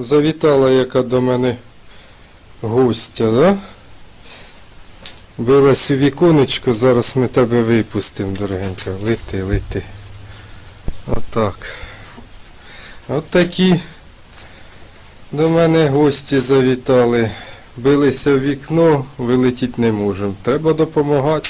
Завітала яка до мене гостя, да? Билась у віконечко, зараз ми тебе випустимо, дорогенька. Лети, лети. Отак. От такі до мене гості завітали. Билися в вікно, вилетіти не можемо. Треба допомагати.